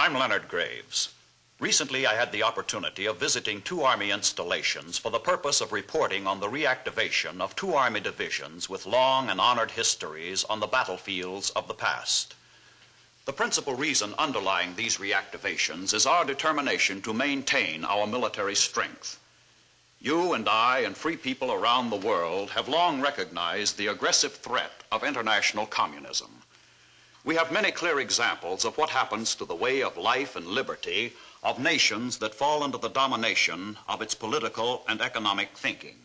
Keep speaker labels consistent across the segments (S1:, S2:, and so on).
S1: I'm Leonard Graves. Recently, I had the opportunity of visiting two Army installations for the purpose of reporting on the reactivation of two Army divisions with long and honored histories on the battlefields of the past. The principal reason underlying these reactivations is our determination to maintain our military strength. You and I and free people around the world have long recognized the aggressive threat of international communism. We have many clear examples of what happens to the way of life and liberty of nations that fall under the domination of its political and economic thinking.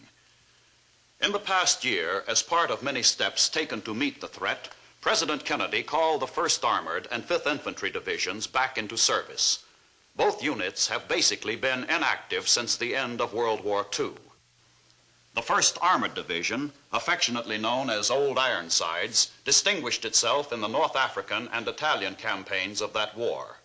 S1: In the past year, as part of many steps taken to meet the threat, President Kennedy called the 1st Armored and 5th Infantry Divisions back into service. Both units have basically been inactive since the end of World War II. The 1st Armored Division, affectionately known as Old Ironsides, distinguished itself in the North African and Italian campaigns of that war.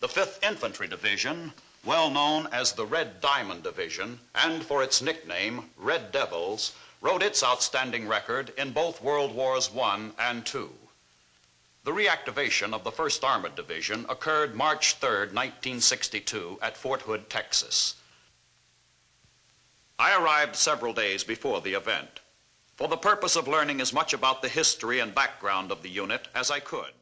S1: The 5th Infantry Division, well known as the Red Diamond Division, and for its nickname, Red Devils, wrote its outstanding record in both World Wars I and II. The reactivation of the 1st Armored Division occurred March 3, 1962, at Fort Hood, Texas. I arrived several days before the event for the purpose of learning as much about the history and background of the unit as I could.